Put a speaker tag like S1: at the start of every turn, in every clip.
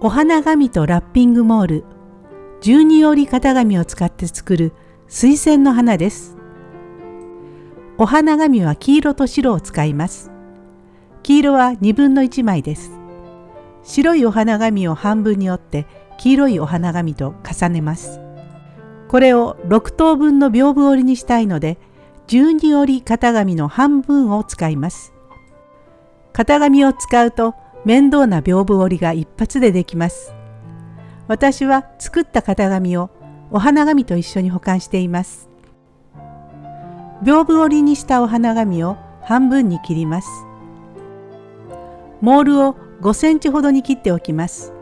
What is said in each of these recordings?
S1: お花紙とラッピングモール十二折り型紙を使って作る水仙の花です。お花紙は黄色と白を使います。黄色は2分の1枚です。白いお花紙を半分に折って黄色いお花紙と重ねます。これを6等分の屏風折りにしたいので12折り型紙の半分を使います。型紙を使うと面倒な屏風折りが一発でできます。私は作った型紙をお花紙と一緒に保管しています。屏風折りにしたお花紙を半分に切ります。モールを5センチほどに切っておきます。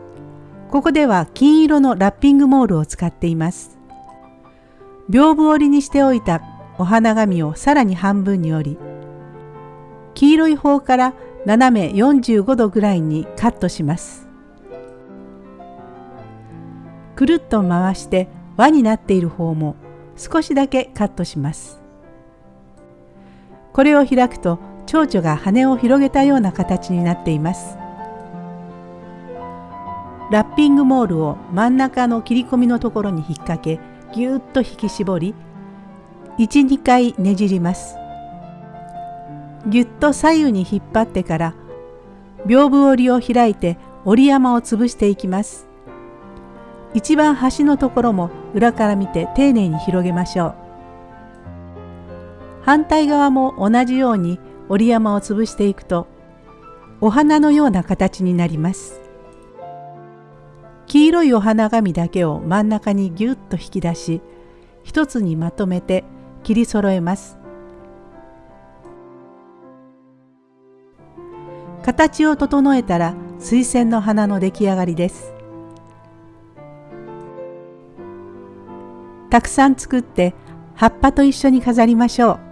S1: ここでは金色のラッピングモールを使っています。屏風折りにしておいたお花紙をさらに半分に折り、黄色い方から斜め45度ぐらいにカットします。くるっと回して輪になっている方も少しだけカットします。これを開くと蝶々が羽を広げたような形になっています。ラッピングモールを真ん中の切り込みのところに引っ掛けぎゅっと引き絞り12回ねじります。ぎゅっと左右に引っ張ってから屏風折りを開いて折り山を潰していきます。一番端のところも裏から見て丁寧に広げましょう。反対側も同じように折り山を潰していくとお花のような形になります。黄色いお花紙だけを真ん中にぎゅっと引き出し一つにまとめて切り揃えます。形を整えたら水仙の花の出来上がりです。たくさん作って葉っぱと一緒に飾りましょう。